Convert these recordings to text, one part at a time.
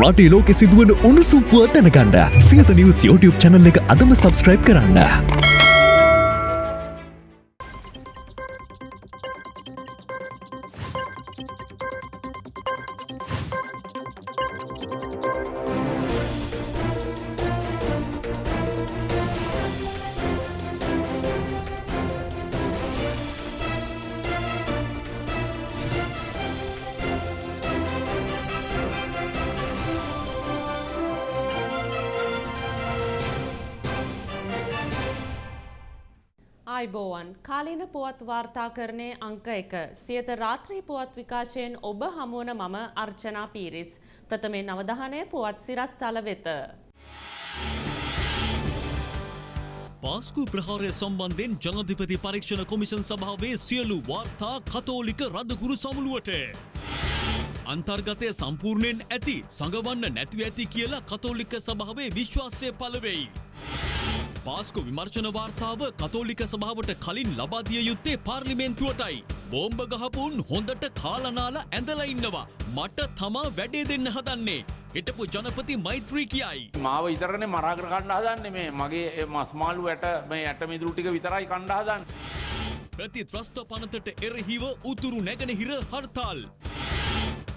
රටේ ලෝකෙ සිදුවන උණුසුම් පුවත් දැනගන්න සියත නිවස් YouTube channel එක අදම subscribe කරන්න. පුවත් වාර්තාකරණය අංක එක සියත රාත්‍රී පුවත් විකාශයෙන් ඔබ හමුවන මම අර්චනා පීරිස් ප්‍රථමයෙන් අවධානය පුවත් සිරස්තල වෙත. පාස්කු ප්‍රහාරය සම්බන්ධයෙන් ජනධිපති පරීක්ෂණ කොමිෂන් සභාවේ සියලු වාර්තා කතෝලික රදකුරු සමුළුවට. අන්තර්ගතය සම්පූර්ණයෙන් ඇති සඟවන්න නැතිව ඇති කියලා කතෝලික සභාවේ විශ්වාසය පලවෙයි. පාස්කු විමර්ශන වාර්තාව කතෝලික සභාවට කලින් ලබාදිය යුත්තේ පාර්ලිමේන්තුවටයි. බෝම්බ ගහපුන් හොඳට කාලනාලා ඇඳලා ඉන්නවා. මට තමා වැඩේ දෙන්න හදන්නේ. හිටපු ජනපති මෛත්‍රී කියයි. මාව ඉතරනේ මරාගර කණ්ඩාදන්න මේ මගේ මස්මාලු ඇට මේ ඇට මිදුරු ටික විතරයි කණ්ඩාදන්න. ප්‍රති ත්‍රස්ත පනතට එරහිව උතුරු නැගෙනහිර හර්තාල්.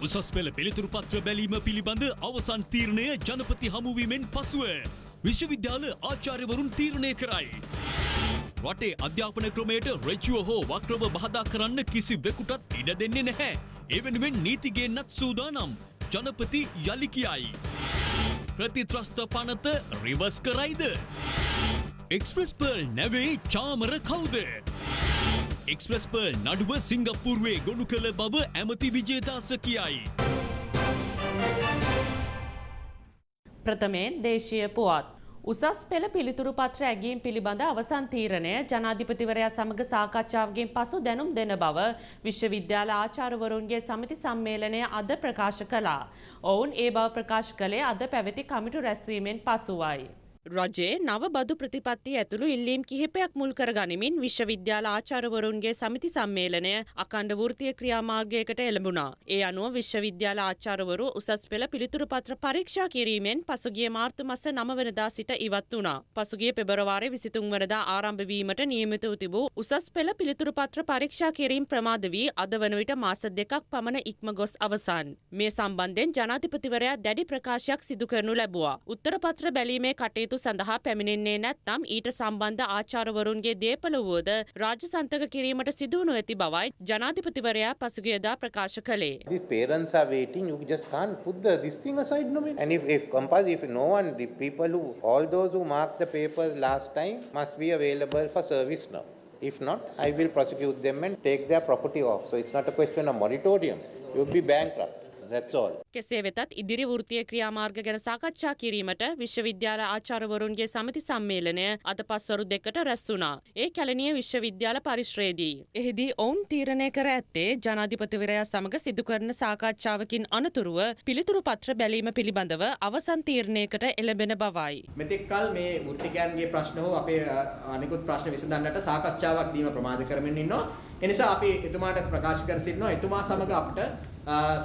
උසස් පෙළ පිළිතුරු පත්‍ර බැලීම පිළිබඳ අවසන් තීරණය ජනපති හමුවීමෙන් පසුව. විශ්වවිද්‍යාල ආචාර්යවරුන් තීරණය කරයි. රටේ අධ්‍යාපන ක්‍රමයට රෙචුව හෝ වක්‍රව බහදා කරන්න කිසි වෙකුටත් ඉඩ දෙන්නේ නැහැ. ඒ වෙනුවෙන් නීතිගෙන්න්නත් සූදානම් ජනපති යළි කියයි. ප්‍රතිත්‍රස්ත පනත රිවස් කරයිද. එක්ස්ප්‍රස් පර්ල් නැවේ චාමර කවුද. එක්ස්ප්‍රස් පර්ල් නඩුව සිංගප්පුරුවේ ගොුණු කළ බව ඇමති විජේදාස කියයි. ප්‍රථමයෙන් දේශීය පුවත්. උසස් පෙළ පිළිතුරු පත්‍ර ඇගීම් පිළිබඳ අවසන් තීරණය ජනාධිපතිවරයා සමග සාකච්ඡාවකින් පසු දැනුම් දෙන බව විශ්වවිද්‍යාල ආචාර්යවරුන්ගේ සමිති සම්මේලනය අද ප්‍රකාශ කළා. ඔවුන් ඒ බව ප්‍රකාශ කළේ අද පැවති කමිටු රැස්වීමෙන් පසුවයි. රජයේ නව බදු ප්‍රතිපත්ති ඇතුළු ඉල්ලීම් කිහිපයක් මුල් කර ගනිමින් විශ්වවිද්‍යාල ආචාර්යවරුන්ගේ සමිති සම්මේලනය අකණ්ඩ වෘත්තීය ක්‍රියාමාර්ගයකට එළඹුණා. ඒ අනුව විශ්වවිද්‍යාල ආචාර්යවරු උසස් පෙළ පිළිතුරු පත්‍ර පරීක්ෂා කිරීමෙන් පසුගිය මාර්තු මාස 9 වෙනිදා සිට ඉවත් වුණා. පසුගිය පෙබරවාරි 23 වෙනිදා ආරම්භ වීමට නියමිතව තිබූ උසස් පෙළ පිළිතුරු පත්‍ර පරීක්ෂා කිරීම ප්‍රමාද වී අද වන විට මාස දෙකක් පමණ ඉක්ම ගොස් අවසන්. මේ සම්බන්ධයෙන් ජනාධිපතිවරයා දැඩි ප්‍රකාශයක් සිදු කරනු ලැබුවා. උත්තර පත්‍ර බැලීමේ කටයුතු සඳහා පැමිණෙන්නේ නැත්නම් ඊට සම්බන්ධ ආචාර්යවරුන්ගේ දේපල වුවද රාජ්‍ය සන්තක කිරීමට සිදුවනු ඇති බවයි ජනාධිපතිවරයා පසුගියදා ප්‍රකාශ කළේ. The parents are waiting, you just can't put the, this thing aside, no? And if, if compulsory, if no one, the people who, all those who marked the papers last time must be available for service now. If not, I will prosecute them and take their property off. So it's not a question of moratorium. You'll be bankrupt. කෙසේ වෙතත් ඉදිරි වෘත්තීය ක්‍රියාමාර්ග ගැන සාකච්ඡා කිරීමට විශ්වවිද්‍යාල ආචාර්යවරුන්ගේ සමිති සම්මේලනය අද පස්වරු දෙකට රැස් වුණා. ඒ කැලණිය විශ්වවිද්‍යාල පරිශ්‍රයේදී. එහිදී ඔවුන් තීරණය කර ඇත්තේ ජනාධිපතිවරයා සමග සිදු කරන සාකච්ඡාවකින් අනතුරුව පිළිතුරු පත්‍ර බැලීම පිළිබඳව අවසන් තීරණයකට එළඹෙන බවයි. මෙතෙක් කල් මේ වෘත්තිකයන්ගේ ප්‍රශ්න හෝ අපේ අනිකුත් ප්‍රශ්න විසඳන්නට සාකච්ඡාවක් දීම ප්‍රමාද කරමින් ඉන්නවා. එනිසා අපි එතුමාට ප්‍රකාශ කර සිටිනවා එතුමා සමග අපිට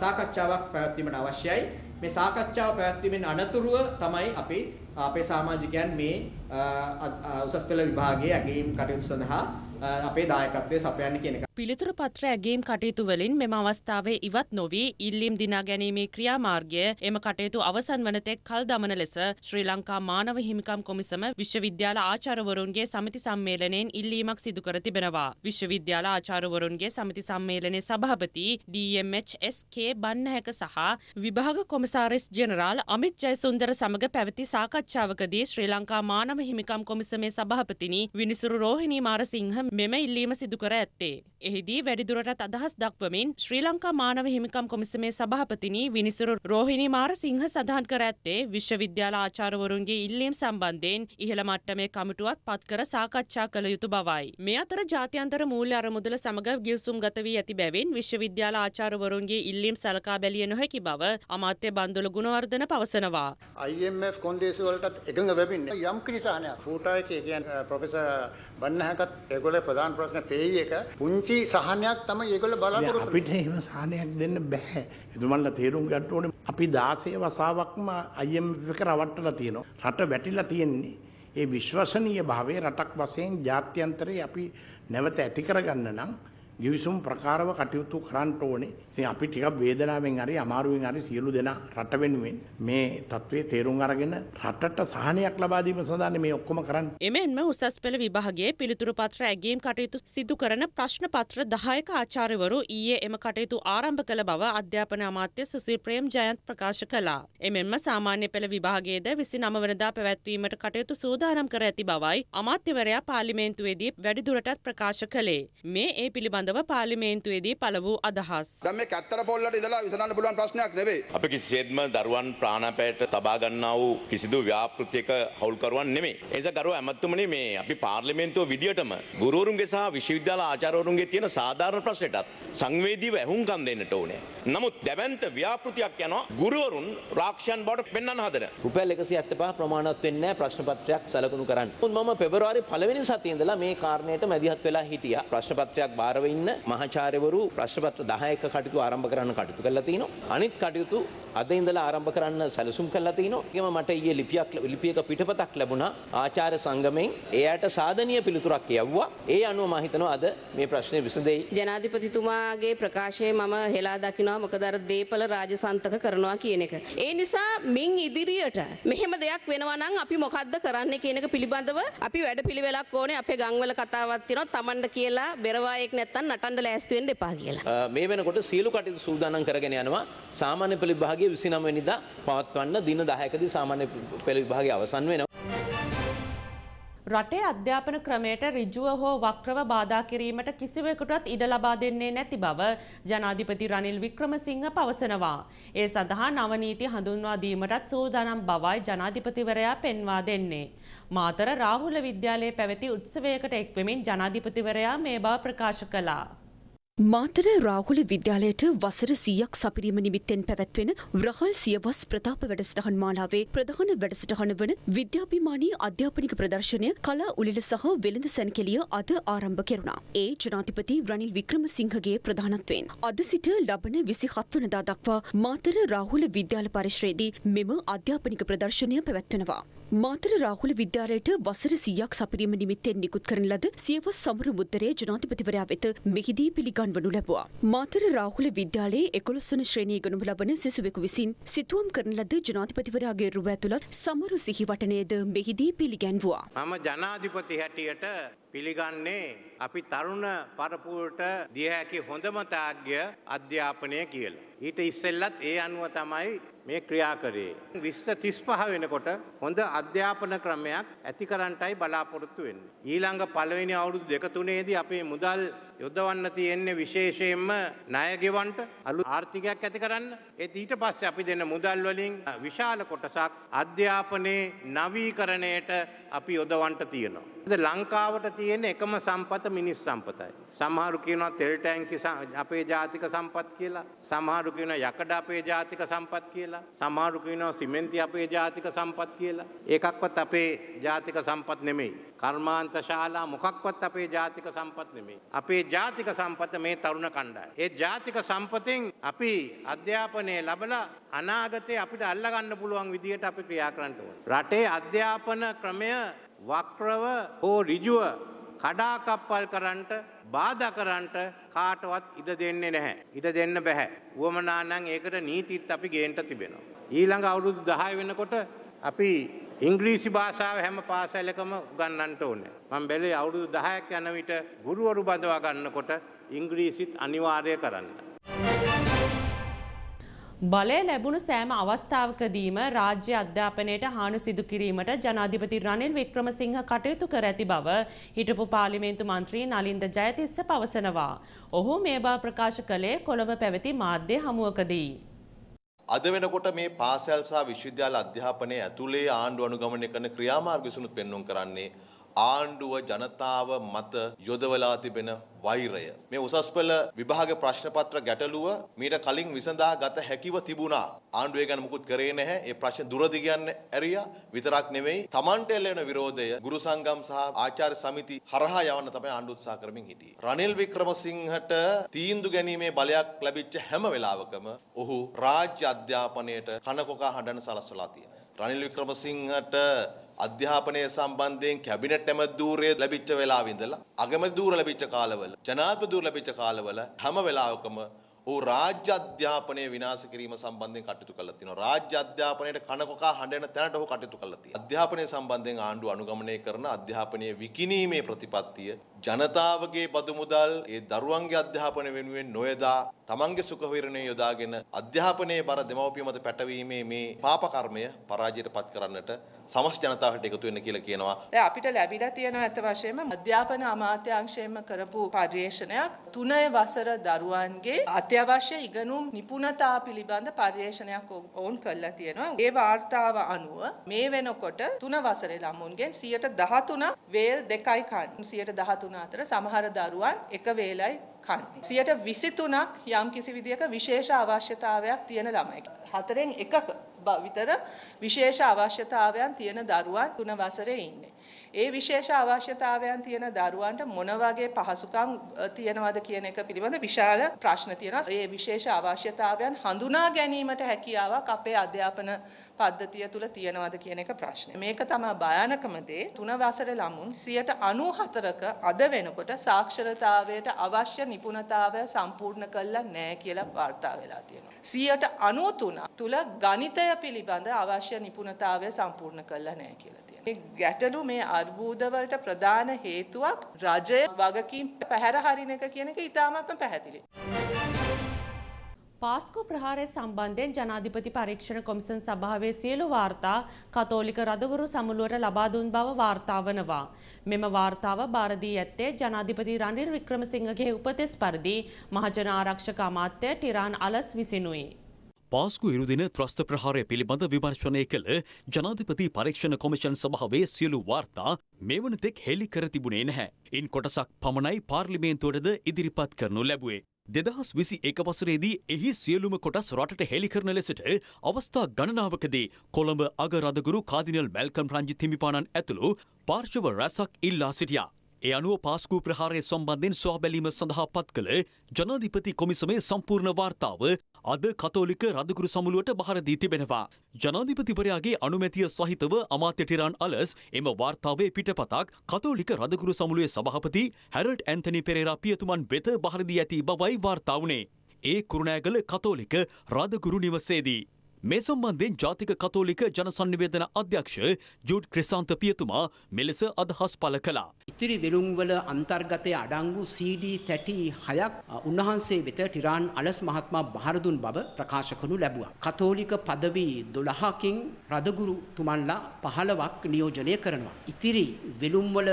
සාකච්ඡාවක් පැවැත්වීමට අවශ්‍යයි. මේ සාකච්ඡාව පැවැත්වීමෙන් අනතුරුව තමයි අපි අපේ සමාජිකයන් මේ අ, අ, අ, උසස් පෙළ විභාගයේ ඇගීම් කටයුතු සඳහා අ, අපේ දායකත්වය සපයන්න කියන එක. පිළිතුරු පත්‍ර ඇගේම් කටයුතු වලින් මෙම අවස්ථාවේ ඉවත් නොවී ඉල්ලීම් දිනා ගැනීමේ ක්‍රියාමාර්ගය එම කටයුතු අවසන් වන තෙක් කල් දමන ලෙස ශ්‍රී ලංකා මානව හිමිකම් කොමිසම විශ්වවිද්‍යාල ආචාර්යවරුන්ගේ සමිති සම්මේලනයෙන් ඉල්ලීමක් සිදු කර තිබෙනවා. විශ්වවිද්‍යාල ආචාර්යවරුන්ගේ සමිති සම්මේලනයේ සභාපති DMHSK බන්නහැක සහ විභාග කොමසාරිස් ජෙනරාල් අමිත් ජයසුන්දර සමග පැවති සාකච්ඡාවකදී ශ්‍රී ලංකා මානව හිමිකම් කොමිසමේ සභාපතිනි විනිසුරු රෝහිණී මාරසිංහ මෙම ඉල්ලීම සිදු කර ඇත්තේ. එහිදී වැඩිදුරටත් අදහස් දක්වමින් ශ්‍රී ලංකා මානව හිමිකම් කොමිසමේ සභාපතිනි විනිසුරු රෝහිණී මාරසිංහ සඳහන් කර ඇත්තේ විශ්වවිද්‍යාල ආචාර්යවරුන්ගේ ඉල්ලීම් සම්බන්ධයෙන් ඉහළ මට්ටමේ කමිටුවක් පත් කර සාකච්ඡා කළ යුතු බවයි. මේ අතර ජාත්‍යන්තර මූල්‍ය අරමුදල සමග ගිවිසුම් ගත වී ඇති බැවින් විශ්වවිද්‍යාල ආචාර්යවරුන්ගේ ඉල්ලීම් සලකා බැලිය නොහැකි බව අමාත්‍ය බන්දුල ගුණවර්ධන පවසනවා. IMF කොන්දේසි වලටත් එකඟ වෙමින්නේ යම් කිසි සාහනයක් ෆූටා එකේ කියන්නේ ප්‍රොෆෙසර් බන්නහකත් ඒගොල්ලේ ප්‍රධාන ප්‍රශ්න පේයි එක පුංචි නීති සහනයක් තමයි ඒගොල්ලෝ බලාපොරොත්තු අපිට එහෙම සාහනයක් දෙන්න බැහැ. එතුමන්ල තේරුම් ගන්න ඕනේ අපි 16 වසාවක්ම IMF එක රවට්ටලා තියෙනවා. රට වැටිලා තියෙන්නේ. ඒ විශ්වසනීය භාවය රටක් වශයෙන් ජාත්‍යන්තරේ අපි නැවත ඇති කරගන්න නම් ගිවිසුම් ප්‍රකාරව කටයුතු කරන්න ඕනේ. ඉතින් අපි ටිකක් වේදනාවෙන් හරි අමාරුවෙන් හරි සියලු දෙනා රට වෙනුවෙන් මේ තත්ත්වයේ තේරුම් අරගෙන රටට සහනයක් ලබා දීම සඳහා මේ ඔක්කොම කරන්නේ. එමෙන්ම උසස් පෙළ විභාගයේ පිළිතුරු පත්‍ර ඇගේම් කටයුතු සිදු කරන ප්‍රශ්න පත්‍ර දහයක ආචාර්යවරු ඊයේ එම කටයුතු ආරම්භ කළ බව අධ්‍යාපන අමාත්‍ය සුසිල් ප්‍රේම් ජයන්ත් ප්‍රකාශ කළා. එමෙන්ම සාමාන්‍ය පෙළ විභාගයේද විසි නමවනදා පැවැත්වීමට කටයුතු සූදානම් කර ඇති බවයි අමාත්‍යවරයා පාර්ලිමේන්තුවේදී වැඩිදුරටත් ප්‍රකාශ කළේ. මේ ඒ පිළිබඳව පාර්ලිමේන්තුවේදී පළ වූ අදහස්. දැන් මේ කැත්තර පොල්ලට ඉඳලා විසඳන්න පුළුවන් ප්‍රශ්නයක් නෙවෙයි. අපි කිසිසේත්ම දරුවන් ප්‍රාණපෑයට තබා ගන්නා වූ කිසිදු ව්‍යාපෘතියක හවුල්කරුවන් නෙමෙයි. ඒ නිසා ගරුව ඇමතුමනි මේ අපි පාර්ලිමේන්තුව විදියටම ගුරුවරුන්ගේ සහ විශ්වවිද්‍යාල ආචාර්යවරුන්ගේ තියෙන සාධාරණ ප්‍රශ්නයටත් සංවේදීව ඇහුම්කන් දෙන්නට ඕනේ. නමුත් දැවැන්ත ව්‍යාපෘතියක් යනවා ගුරුවරුන් රාක්ෂයන් බවට පෙන්වන්න හදන. රුපියල් 175 ප්‍රමාණවත් වෙන්නේ නැහැ ප්‍රශ්න පත්‍රයක් සලකුණු කරන්න. මම පෙබරවාරි පළවෙනි සතියේ ඉඳලා මේ කාරණයට මැදිහත් වෙලා හිටියා. ප්‍රශ්න පත්‍රයක් බාරව ඉන්න මහාචාර්යවරු ප්‍රශ්න පත්‍ර 10ක කටයුතු ආරම්භ කරන්න කටයුතු කරලා තිනවා. අනිත් කටයුතු අද ඉඳලා ආරම්භ කරන්න සැලසුම් කරලා තිනවා. ඒකම මට ඊයේ ලිපියක් ලිපියක පිටපතක් ලැබුණා ආචාර්ය සංගමෙන් එයාට සාධනීය පිළිතුරක් යවුවා. ඒ අනුව මම හිතනවා අද මේ ප්‍රශ්නේ විසඳෙයි. ජනාධිපතිතුමාගේ ප්‍රකාශය මම හෙලා දකිනවා මොකද අර දීපල රාජසන්තක කරනවා කියන එක. ඒ නිසා මින් ඉදිරියට මෙහෙම දෙයක් වෙනවා නම් අපි මොකද්ද කරන්න කියන එක පිළිබඳව අපි වැඩපිළිවෙලක් ඕනේ අපේ ගම්වල කතාවක් තියෙනවා Tamanට කියලා බෙරවායෙක් නැත්තම් නටන්න ලෑස්ති වෙන්න එපා කියලා. මේ වෙනකොට සියලු කටයුතු සූදානම් කරගෙන යනවා සාමාන්‍ය පෙළ විභාගයේ 29 වෙනිදා පවත්වන්න දින 10කදී සාමාන්‍ය පෙළ විභාගය අවසන් වෙනවා. රටේ අධ්‍යාපන ක්‍රමයට ඍජුව හෝ වක්‍රව බාධා කිරීමට කිසිවෙකුටත් ඉඩ ලබා දෙන්නේ නැති බව ජනාධිපති රනිල් වික්‍රමසිංහ පවසනවා. ඒ සඳහා නවනීති හඳුන්වා දීමටත් සූදානම් බවයි ජනාධිපතිවරයා පෙන්වා දෙන්නේ. මාතර රාහුල විද්‍යාලයේ පැවති උත්සවයකට එක්වෙමින් ජනාධිපතිවරයා මේ බව ප්‍රකාශ කළා. මාතර රාහුල විද්‍යාලයට වසර සීයක් සපිරීම නිමිත්තෙන් පැවැත්වෙන රහල් සියවස් ප්‍රතාප වැඩසටහන් මාලාවේ ප්‍රධාන වැඩසටහන වන විද්‍යාභිමානී අධ්‍යාපනික ප්‍රදර්ශනය කලා උලිල සහ වෙළඳ සැනකෙලිය අද ආරම්භ කෙරුණා. ඒ ජනාධිපති රනිල් වික්‍රමසිංහගේ ප්‍රධානත්වයෙන්. අද සිට ලබන විසි හත්වනදා දක්වා මාතර රාහුල විද්‍යාල පරිශ්‍රයේදී මෙම අධ්‍යාපනික ප්‍රදර්ශනය පැවැත්වෙනවා. මාතර රාහුල විද්‍යාලයට වසර සීයක් සපිරීම නිමිත්තෙන් නිකුත් කරන ලද සියවස් සමරු මුද්දරේ ජනාධිපතිවරයා වෙත මෙහිදී පිළිගන්වනු ලැබුවා. මාතර රාහුල විද්‍යාලයේ එකොළොස් වන ශ්‍රේණියේ ගනු ලබන සිසුවෙකු විසින් සිතුවම් කරන ලද ජනාධිපතිවරයාගේ රුව ඇතුළත් සමරු සිහිවටනයද මෙහිදී පිළිගැන්වුවා. මම ජනාධිපති හැටියට පිළිගන්නේ අපි තරුණ පරපුරට දිය හැකි හොඳම තාග්‍ය අධ්‍යාපනය කියලා. ඊට ඉස්සෙල්ලත් ඒ අනුව තමයි මේ ක්‍රියා කරේ. විශ්ව තිස් පහ වෙනකොට හොඳ අධ්‍යාපන ක්‍රමයක් ඇති කරන්ටයි බලාපොරොත්තු වෙන්න. ඊළඟ පළවෙනි අවුරුදු දෙක තුනේදී අපේ මුදල් යොදවන්න තියෙන්නේ විශේෂයෙන්ම ණයගෙවන්ට අලු ආර්ථිකයක් ඇති කරන්න. ඒත් ඊට පස්සේ අපි දෙන මුදල් වලින් විශාල කොටසක් අධ්‍යාපනයේ නවීකරණයට අපි යොදවන්ට තියෙනවා. ලංකාවට තියෙන එකම සම්පත මිනිස් සම්පතයි. සමහරු කියනවා තෙල් ටැංකි අපේ ජාතික සම්පත් කියලා. සමහරු කියනවා යකඩ අපේ ජාතික සම්පත් කියලා. සමහරු කියනවා සිමෙන්ති අපේ ජාතික සම්පත් කියලා. ඒකක්වත් අපේ ජාතික සම්පත් නෙමෙයි. කර්මාන්ත ශාලා මොකක්වත් අපේ ජාතික සම්පත් නෙමෙයි. අපේ ජාතික සම්පත මේ තරුණ කණ්ඩායම. ඒ ජාතික සම්පතෙන් අපි අධ්‍යාපනය ලබලා අනාගතේ අපිට අල්ලගන්න පුළුවන් විදියට අපි ක්‍රියා කරන්න ඕනේ. රටේ අධ්‍යාපන ක්‍රමය වක්‍රව හෝ රිජුව කඩාකප්පල් කරන්ට බාධා කරන්ට කාටවත් ඉඩ දෙන්නේ නැහැ. ඉඩ දෙන්න බැහැ. වුවමනා නම් ඒකට නීතිත් අපි ගේන්න තිබෙනවා. ඊළඟ අවුරුදු 10 වෙනකොට අපි ඉංග්‍රීසි භාෂාව හැම පාසලකම උගන්වන්නට ඕනේ. මම බැලුවේ අවුරුදු 10ක් යන විට ගුරුවරු බඳවා ගන්නකොට ඉංග්‍රීසිත් අනිවාර්ය කරන්න. බලය ලැබුණු සෑම අවස්ථාවකදීම රාජ්‍ය අධ්‍යාපනයට හානු සිදු කිරීමට ජනාධිපති රනිල් වික්‍රමසිංහ කටයුතු කර ඇති බව හිටපු පාර්ලිමේන්තු මන්ත්‍රී නලින්ද ජයතිස්ස පවසනවා. ඔහු මේ බව ප්‍රකාශ කළේ කොළඹ පැවති මාධ්‍ය හමුවකදී. අද වෙනකොට මේ පාසල් සහ විශ්වවිද්‍යාල අධ්‍යාපනය ඇතුළේ ආණ්ඩුව අනුගමනය කරන ක්‍රියාමාර්ග විසුණුත් පෙන්වුම් කරන්නේ ආණ්ඩුව ජනතාව මත යොදවලා තිබෙන වෛරය. මේ උසස් පෙළ විභාග ප්‍රශ්න පත්‍ර ගැටලුව මීට කලින් විසඳා ගත හැකිව තිබුණා. ආණ්ඩුව ඒ ගැන මුකුත් කරේ නැහැ. ඒ ප්‍රශ්න දුරදි කියන්න ඇරියා. විතරක් නෙවෙයි Tamanට එල්ලෙන විරෝධය ගුරු සංගම් සහ ආචාර්ය සමිති හරහා යවන්න තමයි ආණ්ඩුව උත්සාහ කරමින් හිටියේ. රනිල් වික්‍රමසිංහට තීන්දුව ගැනීමේ බලයක් ලැබිච්ච හැම වෙලාවකම ඔහු රාජ්‍ය අධ්‍යාපනයට කනකොකා හඬන සලස්වලා තියෙනවා. රනිල් වික්‍රමසිංහට අධ්‍යාපනය සම්බන්ධයෙන් කැබිනට් ඇමතිදූරය ලැබිච්ච වෙලාව ඉඳලා අගමැතිදූර ලැබිච්ච කාලවල ජනාධිපතිදූර ලැබිච්ච කාලවල හැම වෙලාවකම ඔහු රාජ්‍ය අධ්‍යාපනය විනාශ කිරීම සම්බන්ධයෙන් කටයුතු කළා තියෙනවා. රාජ්‍ය අධ්‍යාපනයට කනකොකා හඬන තැනට ඔහු කටයුතු කළා තියෙනවා. අධ්‍යාපනය සම්බන්ධයෙන් ආණ්ඩුව අනුගමනය කරන අධ්‍යාපනයේ විකිණීමේ ප්‍රතිපත්තිය ජනතාවගේ බදු මුදල් ඒ දරුවන්ගේ අධ්‍යාපනය වෙනුවෙන් නොයදා තමන්ගේ සුඛ විහරණය යොදාගෙන අධ්‍යාපනයේ බර දෙමව්පිය මත පැටවීමේ මේ පාප කර්මය පරාජයට පත් කරන්නට සමස්ත ජනතාවට එකතු වෙන්න කියලා කියනවා. දැන් අපිට ලැබිලා තියෙන ඇත්ත වශයෙන්ම අධ්‍යාපන අමාත්‍යාංශයෙන්ම කරපු පර්යේෂණයක් තුනේ වසර දරුවන්ගේ අත්‍යවශ්‍ය ඉගෙනුම් නිපුණතා පිළිබඳ පර්යේෂණයක් ඔවුන් කළා තියෙනවා. ඒ වාර්තාව අනුව මේ වෙනකොට තුන වසරේ ළමුන්ගෙන් 13 වේල් දෙකයි කන් 13 අතර සමහර දරුවන් එක වේලයි කන්නේ. සියට විසිතුනක් යම් කිසි විදියක විශේෂ අවශ්‍යතාවයක් තියෙන ළමයි. හතරෙන් එකක විතර විශේෂ අවශ්‍යතාවයන් තියෙන දරුවන් තුන වසරේ ඉන්නේ. ඒ විශේෂ අවශ්‍යතාවයන් තියෙන දරුවන්ට මොන වගේ පහසුකම් තියෙනවද කියන එක පිළිබඳ විශාල ප්‍රශ්න තියෙනවා. ඒ විශේෂ අවශ්‍යතාවයන් හඳුනා ගැනීමට හැකියාවක් අපේ අධ්‍යාපන පද්ධතිය තුළ තියෙනවද කියන එක ප්‍රශ්නය. මේක තමයි භයානකම දේ. තුන වසරේ ළමුන් 94ක අද වෙනකොට සාක්ෂරතාවයට අවශ්‍ය නිපුණතාවය සම්පූර්ණ කළා නැහැ කියලා වාර්තා වෙලා තියෙනවා. 93 තුල ගණිතය පිළිබඳ අවශ්‍ය නිපුණතාවය සම්පූර්ණ කළා නැහැ කියලා තියෙනවා. මේ ගැටලු මේ අර්බුදවලට ප්‍රධාන හේතුවක් රජය වගකීම් පැහැර හරින එක කියන එක ඉතාමත්ම පැහැදිලි. පාස්කු ප්‍රහාරය සම්බන්ධයෙන් ජනාධිපති පරීක්ෂණ කොමිසන් සභාවේ සියලු වාර්තා කතෝලික රදවරු සමුළුවට ලබා දුන් බව වාර්තා වනවා. මෙම වාර්තාව භාරදී ඇත්තේ ජනාධිපති රනිල් වික්‍රමසිංහගේ උපදෙස් පරිදි මහජන ආරක්ෂක අමාත්‍ය ටිරාන් අලස් විසිනුයි. පාස්කු ඉරුදින ත්‍රස්ත ප්‍රහාරය පිළිබඳ විමර්ශනය කළ ජනාධිපති පරීක්ෂණ කොමිෂන් සභාවේ සියලු වාර්තා මෙවනතෙක් හෙළි කර තිබුණේ නැහැ. ඉන් කොටසක් පමණයි පාර්ලිමේන්තුවටද ඉදිරිපත් කරනු ලැබුවේ. දෙදහස් විසි එක වසරේදී එහි සියලුම කොටස් රටට හෙළි කරන ලෙසට අවස්ථා ගණනාවකදී කොළඹ අගරදගුරු කාදිනල් මැල්කම් රංජි හිමිපාණන් ඇතුළු පාර්ශව රැසක් ඉල්ලා සිටියා. ඒ අනුව පාස්කූ ප්‍රහාරය සම්බන්ධෙන් සොහබැලීම සඳහා පත් කළ ජනාධිපති කොමිසමේ සම්පූර්ණ වාර්තාව අද කතෝලික රදකුරු සමුළුවට බහරදී තිබෙනවා. ජනාධිපතිවරයාගේ අනුමැතිය සහිතව අමාත්‍ය ටිරාන් අලස් එම වාර්තාවේ පිටපතක් කතෝලික රදකුරු සමුළුවේ සභාපති හැරල්ඩ් ඇන්තනි පෙරේරා පියතුමන් වෙත බහරදී ඇති බවයි වාර්තා වුණේ. ඒ කුරුණෑගල කතෝලික රදකුරු නිවසේදී. මේ සම්බන්ධයෙන් ජාතික කතෝලික ජනසන්නිවේදන අධ්‍යක්ෂ ජුඩ් ක්‍රිසාන්ත පියතුමා මෙලෙස අදහස් පල කළා. ඉතිරි වෙළුම්වල අන්තර්ගතය අඩංගු CD තැටි හයක් උන්වහන්සේ වෙත ටිරාන් අලස් මහත්මා බහරදුන් බව ප්‍රකාශ කරනු ලැබුවා. කතෝලික පදවි 12කින් රදගුරු තුමන්ලා 15ක් නියෝජනය කරනවා. ඉතිරි වෙළුම්වල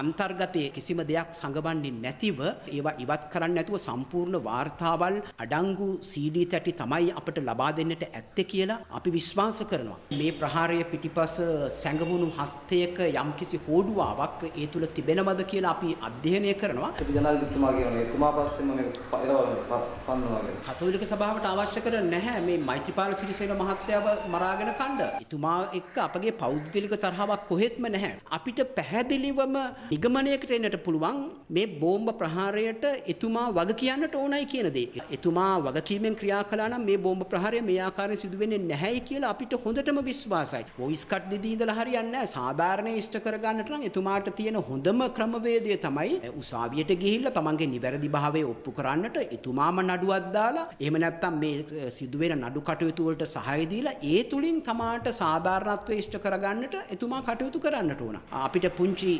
අන්තර්ගතයේ කිසිම දෙයක් සඟවන්නේ නැතිව ඒවා ඉවත් කරන්න නැතුව සම්පූර්ණ වාර්තාවල් අඩංගු CD තැටි තමයි අපට ලබා දෙන්නට ඇත්තේ කියලා අපි විශ්වාස කරනවා. මේ ප්‍රහාරය පිටිපස සැඟවුණු හස්තයක යම්කිසි හෝඩුවාවක් ඒ තුල තිබෙනවද කියලා අපි අධ්‍යයනය කරනවා. ජනාධිපතිතුමා කියනවා එතුමා පස්සෙම මේක පන්නවා කතෝලික සභාවට අවශ්‍ය කර නැහැ මේ මෛත්‍රීපාල සිරිසේන මහත්තයාව මරාගෙන කණ්ඩ. එතුමා එක්ක අපගේ පෞද්ගලික තරහාවක් කොහෙත්ම නැහැ. අපිට පැහැදිලිවම නිගමනයකට එන්නට පුළුවන් මේ බෝම්බ ප්‍රහාරයට එතුමා වග කියන්නට ඕනයි කියන දේ. එතුමා වගකීමෙන් ක්‍රියා කළා නම් මේ බෝම්බ ප්‍රහාරය මේ ආකාරයෙන් සිදු වෙන්නේ නැහැයි කියලා අපිට හොඳටම විශ්වාසයි. වොයිස් කට් දෙදී ඉඳලා හරියන්නේ නැහැ. සාධාරණ ඉෂ්ට කරගන්නට නම් එතුමාට තියෙන හොඳම ක්‍රමවේදය තමයි උසාවියට ගිහිල්ලා තමන්ගේ නිවැරදි භාවය ඔප්පු කරන්නට එතුමාම නඩුවක් දාලා එහෙම නැත්නම් මේ සිදුවෙන නඩු කටයුතු වලට සහාය දීලා ඒ තුලින් තමාට සාධාරණත්වය ඉෂ්ට කරගන්නට එතුමා කටයුතු කරන්නට ඕන. අපිට පුංචි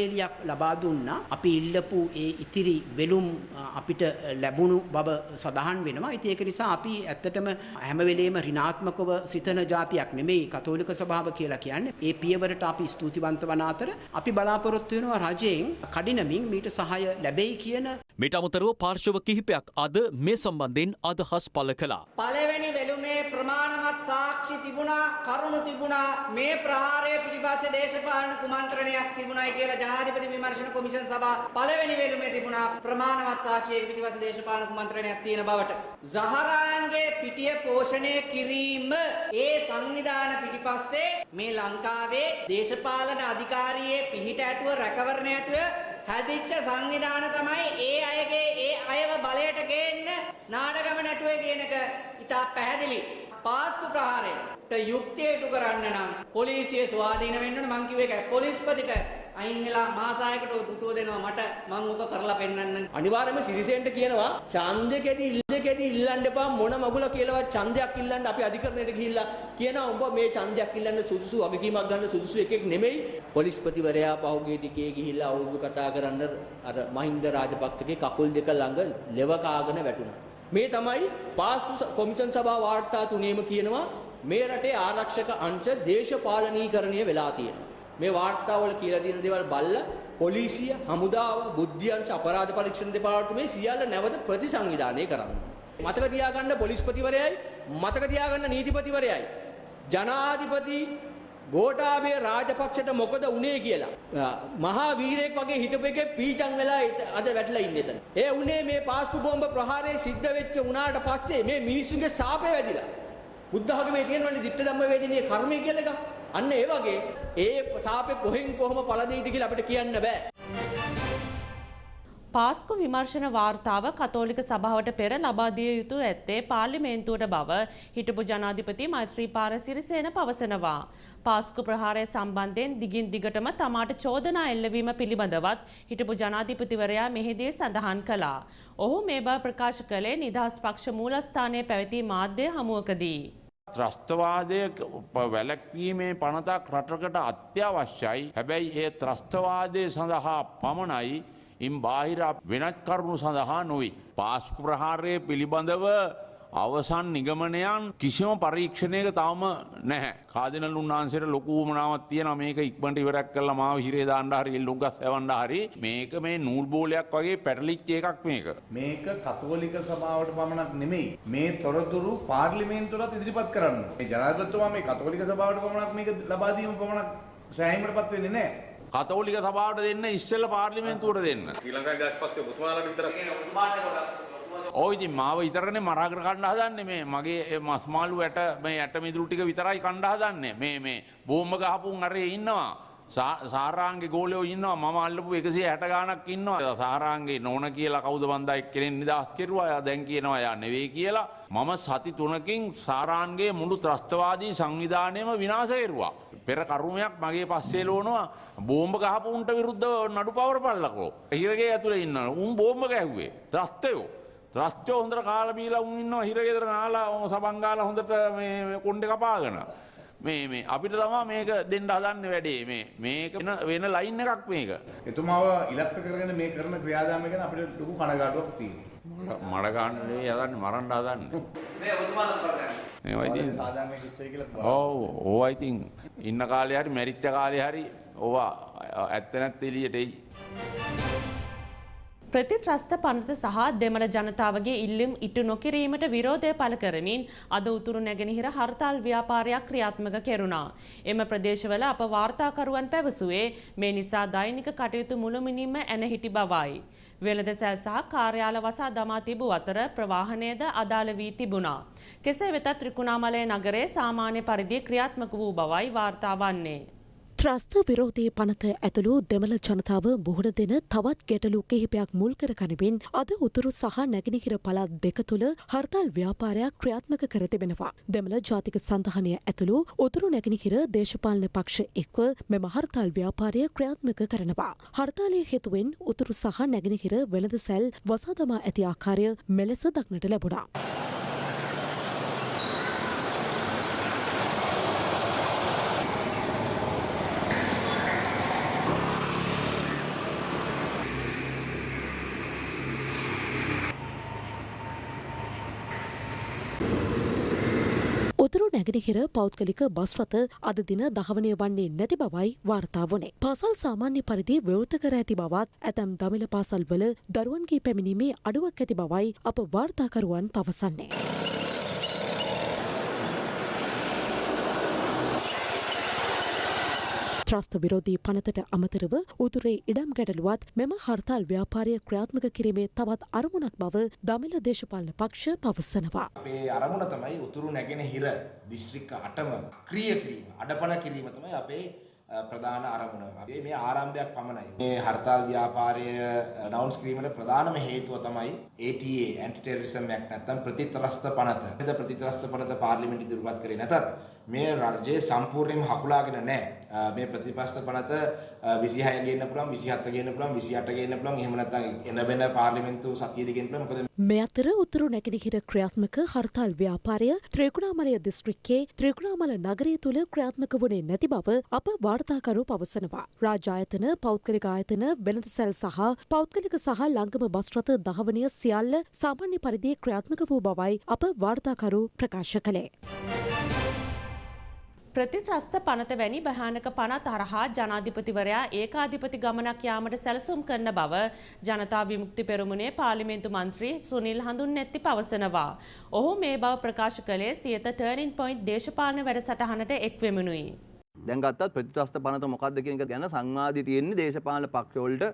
කොලේලියක් ලබා දුන්නා. අපි ඉල්ලපු ඒ ඉතිරි වෙලුම් අපිට ලැබුණු බව සඳහන් වෙනවා. ඉතින් ඒක නිසා අපි ඇත්තටම හැම වෙලේම ඍණාත්මකව සිතන જાතියක් නෙමෙයි කතෝලික සභාව කියලා කියන්නේ. ඒ පියවරට අපි ස්තුතිවන්ත වන අතර අපි බලාපොරොත්තු වෙනවා රජයෙන් කඩිනමින් මීට සහාය ලැබෙයි කියන මිට අමතරව පාර්ශව කිහිපයක් අද මේ සම්බන්ධයෙන් අදහස් පල කළා. පළවෙනි වෙළුමේ ප්‍රමාණවත් සාක්ෂි තිබුණා කරුණු තිබුණා මේ ප්‍රහාරය පිළිබඳ දේශපාලන කුමන්ත්‍රණයක් තිබුණයි කියලා ජනාධිපති විමර්ශන කොමිෂන් සභා පළවෙනි වෙළුමේ තිබුණා ප්‍රමාණවත් සාක්ෂියක පිටිපස්ස දේශපාලන කුමන්ත්‍රණයක් තියෙන බවට. සහරාන්ගේ පිටිය පෝෂණය කිරීම ඒ සංවිධාන පිටිපස්සේ මේ ලංකාවේ දේශපාලන අධිකාරියේ පිහිට ඇතුව රැකවරණ ඇතුව හැදිච්ච සංවිධාන තමයි ඒ අයගේ ඒ අයව බලයට ගේන්න නාටකම නැටුවේ කියන එක ඉතා පැහැදිලි. පාස්කු ප්‍රහාරයට යුක්තිය ඉටු කරන්න නම් පොලිසිය ස්වාධීන වෙන්න ඕන මං කිව්වේ ඒකයි පොලිස්පතිට අයින් වෙලා මහාසායකට ඔය පුටුව දෙනවා මට මං උක කරලා පෙන්නන්නම් අනිවාර්යයෙන්ම සිරිසෙන්ට කියනවා ඡන්දකෙදි ඉල්ලකෙදි ඉල්ලන්න එපා මොන මගුල කියලාවත් ඡන්දයක් ඉල්ලන්න අපි අධිකරණයට ගිහිල්ලා කියනවා උඹ මේ ඡන්දයක් ඉල්ලන්න සුදුසු වගකීමක් ගන්න සුදුසු එකෙක් නෙමෙයි. පොලිස්පතිවරයා පහුගිය ටිකේ ගිහිල්ලා අවුරුදු කතා කරන්න අර මහින්ද රාජපක්ෂගේ කකුල් දෙක ළඟ ලෙව කාගෙන වැටුණා. මේ තමයි පාස්කු කොමිෂන් සභා වාර්තා තුනේම කියනවා මේ රටේ ආරක්ෂක අංශ දේශපාලනීකරණය වෙලා තියෙනවා. මේ වාර්තාවල කියලා තියෙන දේවල් බල්ලා පොලිසිය, හමුදාව, බුද්ධි අංශ අපරාධ පරීක්ෂණ දෙපාර්තමේ සියල්ල නැවත ප්‍රතිසංවිධානය කරන්න. මතක තියාගන්න පොලිස්පතිවරයයි, මතක තියාගන්න නීතිපතිවරයයි. ජනාධිපති ගෝඨාභය රාජපක්ෂට මොකද උනේ කියලා මහා වීරයෙක් වගේ හිටපු එකේ පීචන් වෙලා අද වැටලා ඉන්නේ එතන. ඒ උනේ මේ පාස්කු බෝම්බ ප්‍රහාරය සිද්ධ වෙච්ච උනාට පස්සේ මේ මිනිස්සුන්ගේ සාපේ වැදිලා. බුද්ධ ධර්මයේ තියෙනවනේ ditta ධම්ම වේදිනිය කර්මය කියලා එකක්. අන්න ඒ වගේ ඒ සාපේ කොහෙන් කොහොම පළදෙයිද කියලා අපිට කියන්න බෑ. පාස්කු විමර්ශන වාර්තාව කතෝලික සභාවට පෙර ලබා දිය යුතු ඇත්තේ පාර්ලිමේන්තුවට බව හිටපු ජනාධිපති මෛත්‍රීපාල සිරිසේන පවසනවා. පාස්කු ප්‍රහාරය සම්බන්ධයෙන් දිගින් දිගටම තමාට චෝදනා එල්ලවීම පිළිබඳවත් හිටපු ජනාධිපතිවරයා මෙහිදී සඳහන් කළා. ඔහු මේ බව ප්‍රකාශ කළේ නිදහස් පක්ෂ මූලස්ථානයේ පැවති මාධ්‍ය හමුවකදී. ත්‍රස්තවාදය වැලැක්වීමේ පනතක් රටකට අත්‍යවශ්‍යයි හැබැයි ඒ ත්‍රස්තවාදය සඳහා පමණයි ඉන් බාහිර වෙනත් කරුණු සඳහා නොයි. පාස්කු ප්‍රහාරය පිළිබඳව අවසන් නිගමනයන් කිසිම පරීක්ෂණයක තවම නැහැ කාදනල් උන්වහන්සේට ලොකූමනාවත් තියෙන මේක ඉක්මට ඉවරක් කල්ල මාව හිරේ දාණ්ඩහරි එල්ලුගත් ඇවන්ඩ හරි මේක මේ නූල් බෝලයක් වගේ පැටලිච්ච එකක් මේක. මේක කතෝලික සභාවට පමණක් නෙමෙයි මේ තොරතුරු පාර්ලිමේන්තුවටත් ඉදිරිපත් කරන්න. මේ ජනාධිපතිතුමා මේ කතෝලික සභාවට පමණක් මේක ලබා දීම පමණක් සෑහීමට පත් වෙන්නේ නැහැ. කතෝලික සභාවට දෙන්න ඉස්සෙල්ල පාර්ලිමේන්තුවට දෙන්න. ශ්‍රී ලංකා ගාස්පක්ෂ ඔබතුමාලට විතරක්. ඔය ඉතින් මාව විතරනේ මරාගෙන කණ්ඩ හදන්නේ. මේ මගේ මස්මාලු ඇට මේ ඇට මිදුළු ටික විතරයි කණ්ඩ හදන්නේ. මේ මේ බෝම්බ ගහපුන් අරේ ඉන්නවා සාරාන්ගේ ගෝලයෝ ඉන්නවා මම අල්ලපු එකසිය හැට ගානක් ඉන්නවා සාරාන්ගේ නොන කියලා කවුද බන්ධ එක්කෙනෙන් නිදහස් කෙරුවා දැන් කියනවා යා නෙවෙයි කියලා මම සති තුනකින් සාරාන්ගේ මුළු ත්‍රස්තවාදී සංවිධානයම විනාශ කෙරුවා. පෙර කරුමයක් මගේ පස්සේ ලෝනවා බෝම්බ ගහපු උන්ට විරුද්ධව නඩු පවර පල්ලකෝ. හිරගේ ඇතුළේ ඉන්න උන් බෝම්බ ගැහුවේ ත්‍රස්තයෝ. ත්‍රස්ටෝ හොඳට කාලා බීලා උන් ඉන්නවා හිරගෙදර නාලා සබන් ගාලා හොඳට මේ කොණ්ඩේ කපාගෙන. මේ මේ අපිට තමා මේක දෙන්න හදන්න වැඩේ මේ මේක වෙන ලයින් එකක් මේක. එතුමාව ඉලක්ක කරගෙන මේ කරන ක්‍රියාදාමය ගැන අපිට ලොකු කනගාටුවක් තියෙනවා. මඩ ගන්න යදන්න මරන්න හදන්න. මේ ඔබතුමාලා මොකද කරන්නේ? මේවා ඉතින් සාධාරණ කිස්ටර් කියලා ඔව් ඕවා ඉතින් ඉන්න කාලේ හරි මැරිච්ච කාලේ හරි ඕවා ඇත්ත නැත්ත එළියට එයි. ප්‍රතිත්‍රස්ත පනත සහ දෙමළ ජනතාවගේ ඉල්ලුම් ඉටු නොකිරීමට විරෝධය පළ කරමින් අද උතුරු නැගෙනහිර හර්තාල් ව්‍යාපාරයක් ක්‍රියාත්මක කෙරුණා. එම ප්‍රදේශවල අප වාර්තාකරුවන් පැවසුවේ මේ නිසා දෛනික කටයුතු මුළුමිනින්ම ඇන හිටි බවයි. වෙළඳ සැල් සහ කාර්යාල වසා දමා තිබූ අතර ප්‍රවාහනයද අදාළ වී තිබුණා. කෙසේ වෙතත් ත්‍රිකුණාමලය නගරේ සාමාන්‍ය පරිදි ක්‍රියාත්මක වූ බවයි වාර්තා වන්නේ. ත්‍රස්ත විරෝධී පනත ඇතුළු දෙමළ ජනතාව මුහුණ දෙන තවත් ගැටලු කිහිපයක් මුල් කර ගනිමින් අද උතුරු සහ නැගෙනහිර පළාත් දෙක තුළ හර්තාල් ව්‍යාපාරයක් ක්‍රියාත්මක කර තිබෙනවා. දෙමළ ජාතික සඳහනය ඇතුළු උතුරු නැගෙනහිර දේශපාලන පක්ෂ එක්ව මෙම හර්තාල් ව්‍යාපාරය ක්‍රියාත්මක කරනවා. හර්තාලය හේතුවෙන් උතුරු සහ නැගෙනහිර වෙළඳ සැල් වසාදමා ඇති ආකාරය මෙලෙස දක්නට ලැබුණා. උතුරු නැගෙනහිර පෞද්ගලික බස් රථ අද දින දහවනය වන්නේ නැති බවයි වාර්තා වනේ. පාසල් සාමාන්‍ය පරිදි වෘත කර ඇති බවත් ඇතැම් දමිළ පාසල් වල දරුවන්ගේ පැමිණීමේ අඩුවක් ඇති බවයි අප වාර්තාකරුවන් පවසන්නේ. ත්‍රස්ත විරෝධී පනතට අමතරව උතුරේ ඉඩම් ගැටලුවත් මෙම හර්තාල් ව්‍යාපාරය ක්‍රියාත්මක කිරීමේ තවත් අරමුණක් බව දමිල දේශපාලන පක්ෂ පවසනවා. අපේ අරමුණ තමයි උතුරු නැගෙන හිර දිස්ත්‍රික්ක අටම ක්‍රිය කිරීම අඩපන කිරීම තමයි අපේ ප්‍රධාන අරමුණ. අපේ මේ ආරම්භයක් පමණයි. මේ හර්තාල් ව්‍යාපාරය අනවුන්ස් කිරීමට ප්‍රධානම හේතුව තමයි ATA ඇන්ටි ටෙරරිසම් ඇක්ට් නැත්නම් ප්‍රතිත්‍රස්ත පනත. එද ප්‍රතිත්‍රස්ත පනත පාර්ලිමේන්තු ඉදිරිපත් කරේ නැතත් මේ රජයේ සම්පූර්ණයෙන්ම හකුලාගෙන නැහැ. මේ ප්‍රතිපස්ස පනත 26 ගේන්න පුළුවන් 27 ගේන්න පුළුවන් 28 ගේන්න පුළුවන් එහෙම නැත්නම් එන වෙන පාර්ලිමේන්තු සතියේදී ගේන්න පුළුවන් මොකද මේ අතර උතුරු නැගෙනහිර ක්‍රියාත්මක හර්තාල් ව්‍යාපාරය ත්‍රිකුණාමලය දිස්ත්‍රික්කයේ ත්‍රිකුණාමල නගරය තුළ ක්‍රියාත්මක වුණේ නැති බව අප වාර්තාකරු පවසනවා. රාජායතන පෞද්ගලික ආයතන වෙළඳ සැල් සහ පෞද්ගලික සහ ලංගම බස් රථ දහවනය සියල්ල සාමාන්‍ය පරිදි ක්‍රියාත්මක වූ බවයි අප වාර්තාකරු ප්‍රකාශ කළේ. ප්‍රතිත්‍රස්ත පනත වැනි භයානක පනත් හරහා ජනාධිපතිවරයා ඒකාධිපති ගමනක් යාමට සැලසුම් කරන බව ජනතා විමුක්ති පෙරමුණේ පාර්ලිමේන්තු මන්ත්‍රී සුනිල් හඳුන් නැති පවසනවා. ඔහු මේ බව ප්‍රකාශ කළේ සියත ටර්නින් පොයින්ට් දේශපාලන වැඩසටහනට එක්වෙමුණුයි. දැන් ගත්තත් ප්‍රතිත්‍රස්ත පනත මොකක්ද කියන එක ගැන සංවාදي තියෙන්නේ දේශපාලන පක්ෂවලට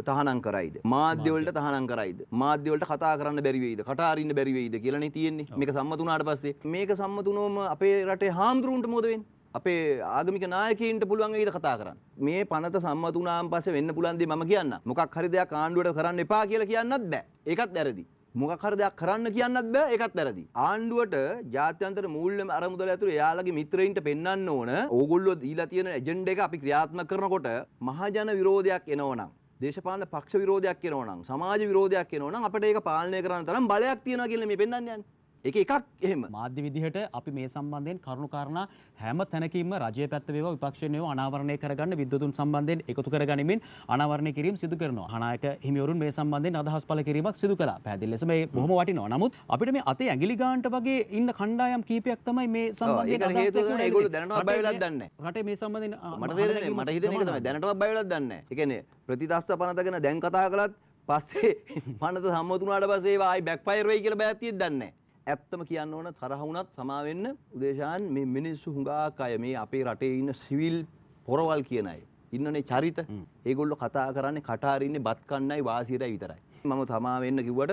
තහනම් කරයිද? මාධ්‍යවලට තහනම් කරයිද? මාධ්‍යවලට කතා කරන්න බැරි වෙයිද? කට අරින්න බැරි වෙයිද කියලානේ තියෙන්නේ. මේක සම්මත වුණාට පස්සේ මේක සම්මත වුණොම අපේ රටේ හාමුදුරුවන්ට මොකද වෙන්නේ? අපේ ආගමික නායකයින්ට පුළුවන් වෙයිද කතා කරන්න? මේ පනත සම්මත වුණාන් පස්සේ වෙන්න පුළුවන් දේ මම කියන්න මොකක් හරි දෙයක් ආණ්ඩුවට කරන්න එපා කියලා කියන්නත් බෑ. ඒකත් වැරදි. මොකක් හරි දෙයක් කරන්න කියන්නත් බෑ. ඒකත් වැරදි. ආණ්ඩුවට ජාත්‍යන්තර මූල්‍ය අරමුදල ඇතුළේ එයාලගේ මිත්‍රයින්ට පෙන්වන්න ඕන. ඕගොල්ලෝ දීලා තියෙන එජෙන්ඩා එක අපි ක්‍රියාත්මක කරනකොට මහජන විරෝධයක් එනවනම් දේශපාලන පක්ෂ විරෝධයක් එනවනම් සමාජ විරෝධයක් එනවනම් අපිට ඒක පාලනය කරන්න තරම් බලයක් තියෙනවා කියලා මේ පෙන්වන්න යන්නේ. ඒක එකක් එහෙම මාධ්‍ය විදිහට අපි මේ සම්බන්ධයෙන් කරුණු කාරණා හැම තැනකින්ම රජයේ පැත්ත වේවා විපක්ෂයෙන් වේවා අනාවරණය කරගන්න විද්වතුන් සම්බන්ධයෙන් එකතු කරගනිමින් අනාවරණය කිරීම සිදු කරනවා. අනායක හිමිවරුන් මේ සම්බන්ධයෙන් අදහස් පළ කිරීමක් සිදු කළා. පැහැදිලි ලෙස මේ බොහොම වටිනවා. නමුත් අපිට මේ අතේ ඇඟිලි ගානට වගේ ඉන්න කණ්ඩායම් කීපයක් තමයි මේ සම්බන්ධයෙන් අදහස් දක්වන්නේ. ඒගොල්ලෝ දැනටවත් බය වෙලක් දන්නේ නැහැ. රටේ මේ සම්බන්ධයෙන් මට තේරෙන්නේ මට හිතෙන එක තමයි දැනටවත් බය වෙලක් දන්නේ නැහැ. ඒ කියන්නේ ප්‍රතිදාස්ත පනත ගැන දැන් කතා කළත් පස්සේ පනත සම්මතුනාට පස්සේ ආයි බෑක්ෆයර් වෙයි කියලා බයක් තියෙද්දන්නේ නැහැ. ඇත්තම කියන්න ඕන තරහ වුණත් සමාවෙන්න උදේශාන් මේ මිනිස්සු හුඟක් අය මේ අපේ රටේ ඉන්න සිවිල් පොරවල් කියන අය. ඉන්නනේ චරිත. ඒගොල්ලෝ කතා කරන්නේ කටාරින්නේ බත් කන්නයි වාසියටයි විතරයි. මම තමා වෙන්න කිව්වට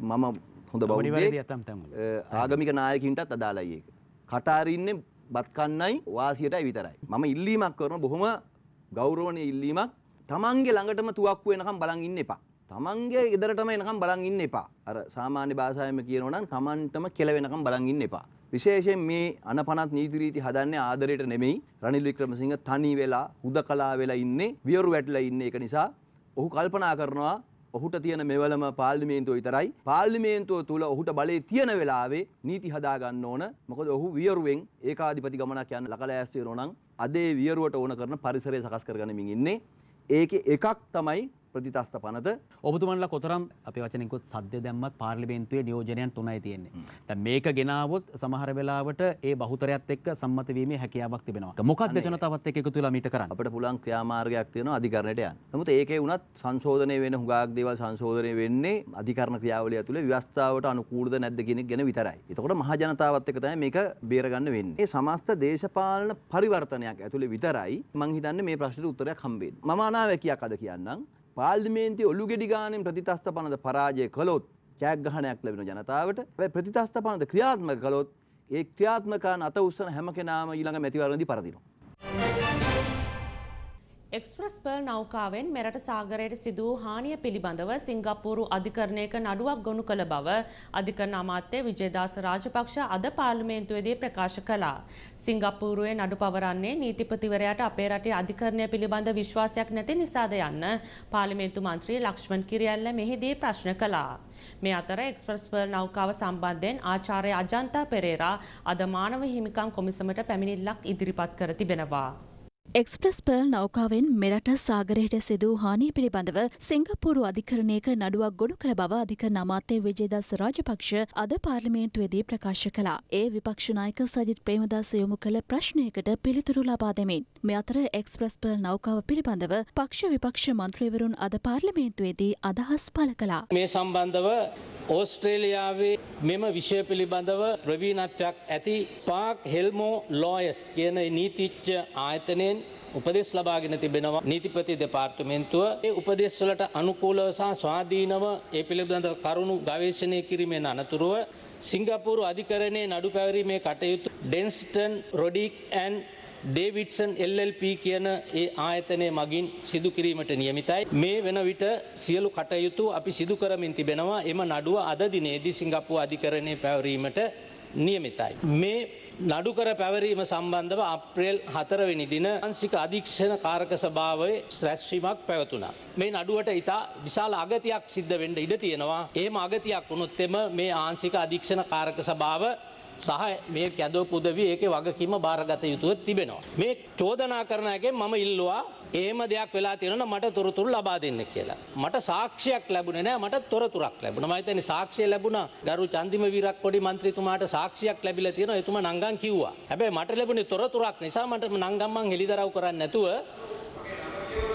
මම හොඳ බෞද්ධයෙක්. ආගමික නායකින්ටත් අදාළයි ඒක. කටාරින්නේ බත් කන්නයි වාසියටයි විතරයි. මම ඉල්ලීමක් කරන බොහොම ගෞරවනීය ඉල්ලීමක්. තමන්ගේ ළඟටම තුවක්කු වෙනකම් බලන් ඉන්න එපා තමන්ගේ ගෙදරටම එනකම් බලන් ඉන්න එපා. අර සාමාන්‍ය භාෂාවෙන් කියනවා නම් තමන්ටම කෙලවෙනකම් බලන් ඉන්න එපා. විශේෂයෙන් මේ අනපනත් නීති රීති හදන්නේ ආදරයට නෙමෙයි. රනිල් වික්‍රමසිංහ තනි වෙලා හුදකලා වෙලා ඉන්නේ, වියරු වැටලා ඉන්නේ. ඒක නිසා ඔහු කල්පනා කරනවා ඔහුට තියෙන මෙවලම පාර්ලිමේන්තුව විතරයි. පාර්ලිමේන්තුව තුල ඔහුට බලය තියෙන වෙලාවේ නීති හදා ගන්න ඕන. මොකද ඔහු වියරුවෙන් ඒකාධිපති ගමනක් යන්න ලකලෑස්ති වෙනවා නම් අදේ වියරුවට ඕන කරන පරිසරය සකස් කරගනිමින් ඉන්නේ. ඒකේ එකක් තමයි ප්‍රතිතස්ත පනත ඔබතුමන්ලා කොතරම් අප වචනකුත් සද්‍ය දැම්මත් පාර්ලිමේන්තුවේ නියෝජනයන් තුනයි තියෙන්නේ. දැන් මේක ගෙනාවොත් සමහර වෙලාවට ඒ බහුතරයත් එක්ක සම්මත වීමේ හැකියාවක් තිබෙනවා. මොකක්ද ජනතාවත් එක්ක එකතු වෙලා මීට කරන්නේ? අපිට පුළුවන් ක්‍රියාමාර්ගයක් තියෙනවා අධිකරණයට යන්න. නමුත් ඒකේ වුණත් සංශෝධනය වෙන හුඟක් දේවල් සංශෝධනය වෙන්නේ අධිකරණ ක්‍රියාවලිය ඇතුලේ ව්‍යවස්ථාවට අනුකූලද නැද්ද කියන එක ගැන විතරයි. එතකොට මහ ජනතාවත් එක්ක තමයි මේක බේරගන්න වෙන්නේ. මේ සමස්ත දේශපාලන පරිවර්තනයක් ඇතුලේ විතරයි මම හිතන්නේ මේ ප්‍රශ්නෙට උත්තරයක් හම්බෙන්නේ. මම අනාවැකියක් අද කියන්නම්. පාර්ලිමේන්තුවේ ඔලු ගෙඩි ගානෙන් ප්‍රතිතස්ත පනත පරාජය කළොත් ජයග්‍රහණයක් ලැබෙන ජනතාවට හැබැයි ප්‍රතිතස්ත පනත ක්‍රියාත්මක කළොත් ඒ ක්‍රියාත්මකයන් අත උස්සන හැම කෙනාම ඊළඟ මැතිවරණදී පරදිනවා. එක්ස්ප්‍රස් පර්ල් නෞකාවෙන් මෙරට සාගරයට සිදු වූ හානිය පිළිබඳව සිංගප්පූරු අධිකරණයක නඩුවක් ගොනු කළ බව අධිකරණ අමාත්‍ය විජේදාස රාජපක්ෂ අද පාර්ලිමේන්තුවේදී ප්‍රකාශ කළා. සිංගප්පූරුවේ නඩු පවරන්නේ නීතිපතිවරයාට අපේ රටේ අධිකරණය පිළිබඳ විශ්වාසයක් නැති නිසාද යන්න පාර්ලිමේන්තු මන්ත්‍රී ලක්ෂ්මන් කිරියල්ල මෙහිදී ප්‍රශ්න කළා. මේ අතර එක්ස්ප්‍රස් පර්ල් නෞකාව සම්බන්ධයෙන් ආචාර්ය අජන්තා පෙරේරා අද මානව හිමිකම් කොමිසමට පැමිණිල්ලක් ඉදිරිපත් කර තිබෙනවා. එක්ස්ප්‍රස් පර්ල් නෞකාවෙන් මෙරට සාගරයට සිදු හානිය පිළිබඳව සිංගප්පූරු අධිකරණයක නඩුවක් ගොඩු කළ බව අධිකරණ අමාත්‍ය විජේදාස රාජපක්ෂ අද පාර්ලිමේන්තුවේදී ප්‍රකාශ කළා. ඒ විපක්ෂ නායක සජිත් ප්‍රේමදාස යොමු කළ ප්‍රශ්නයකට පිළිතුරු ලබා දෙමින් මේ අතර එක්ස්ප්‍රස් පර්ල් නෞකාව පිළිබඳව පක්ෂ විපක්ෂ මන්ත්‍රීවරුන් අද පාර්ලිමේන්තුවේදී අදහස් පළ කළා. මේ සම්බන්ධව ඕස්ට්‍රේලියාවේ මෙම විෂය පිළිබඳව ප්‍රවීණත්වයක් ඇති පාක් හෙල්මෝ ලෝයස් කියන නීතිච්ච ආයතනයේ සම්බන්ධයෙන් උපදෙස් ලබාගෙන තිබෙනවා නීතිපති දෙපාර්තමේන්තුව ඒ උපදෙස් වලට අනුකූලව සහ ස්වාධීනව ඒ පිළිබඳ කරුණු ගවේෂණය කිරීමෙන් අනතුරුව සිංගප්පූරු අධිකරණයේ නඩු පැවරීමේ කටයුතු Dentons Rodyk and Davidson LLP කියන ඒ ආයතනය මගින් සිදු කිරීමට නියමිතයි. මේ වෙන විට සියලු කටයුතු අපි සිදු කරමින් තිබෙනවා එම නඩුව අද දිනේදී සිංගප්පූ අධිකරණය පැවරීමට නියමිතයි. මේ නඩුකර පැවරීම සම්බන්ධව අප්‍රේල් හතරවෙනි දින අංසික අධීක්ෂණ කාරක සභාවේ රැස්වීමක් පැවතුනා. මේ නඩුවට ඉතා විශාල අගතියක් සිද්ධ වෙන්න ඉඩ තියෙනවා. එහෙම අගතියක් වුණොත් එම මේ ආංශික අධීක්ෂණ කාරක සභාව සහ මේ කැදෝ පුදවි ඒකේ වගකීම බාරගත යුතුව තිබෙනවා. මේ චෝදනා කරන එකෙන් මම ඉල්ලුවා එහෙම දෙයක් වෙලා තියෙනවා මට තොරතුරු ලබා දෙන්න කියලා. මට සාක්ෂියක් ලැබුණේ නැහැ මට තොරතුරක් ලැබුණා. මම හිතන්නේ සාක්ෂිය ලැබුණා ගරු චන්දිම වීරක්කොඩි මන්ත්‍රීතුමාට සාක්ෂියක් ලැබිලා තියෙනවා එතුමා නංගන් කිව්වා. හැබැයි මට ලැබුණේ තොරතුරක් නිසා මට නංගම් මං හෙලිදරව් කරන්නේ නැතුව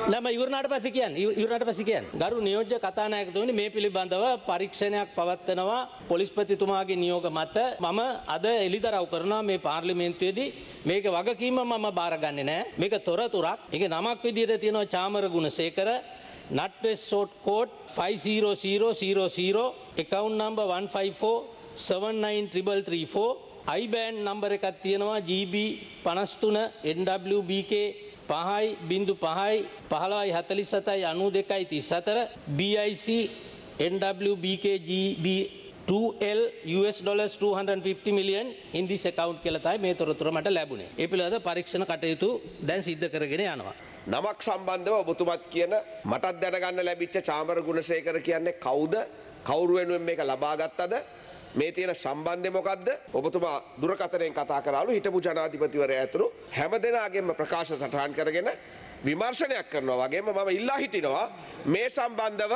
නම ඉවරනාට පස්සේ කියන්නේ ඉවරනාට පස්සේ කියන්නේ ගරු නියෝජ්‍ය කතානායකතුමනි මේ පිළිබඳව පරීක්ෂණයක් පවත්වනවා පොලිස්පතිතුමාගේ නියෝග මත. මම අද එළිදරව් කරනවා මේ පාර්ලිමේන්තුවේදී. මේක වගකීම මම බාරගන්නේ නැහැ මේක තොරතුරක්. ඒක නමක් විදිහට තියෙනවා Chamara Gunasekara NatWest short code 50000 account number 154 793334 IBAN number එකක් තියෙනවා GB 53 NWBK පහයි බිඳු පහයි පහළවයි හතලි සතයි අනු දෙකයි තිස් අතර BIC NWBKGB 2L US dollars 250 million in this account කියලා තමයි මේ තොරතුර මට ලැබුණේ. ඒ පිළිබඳ පරීක්ෂණ කටයුතු දැන් සිද්ධ කරගෙන යනවා. නමක් සම්බන්ධව ඔබතුමත් කියන මටත් දැනගන්න ලැබිච්ච චාමර ගුණසේකර කියන්නේ කවුද? කවුරු වෙනුවෙන් මේක ලබා ගත්තද? මේ තියෙන සම්බන්ධය මොකක්ද? ඔබතුමා දුරකථනයෙන් කතා කරාලු හිටපු ජනාධිපතිවරයා ඇතුළු හැම දෙනාගේම ප්‍රකාශ සටහන් කරගෙන විමර්ශනයක් කරනවා වගේම මම ඉල්ලා හිටිනවා මේ සම්බන්ධව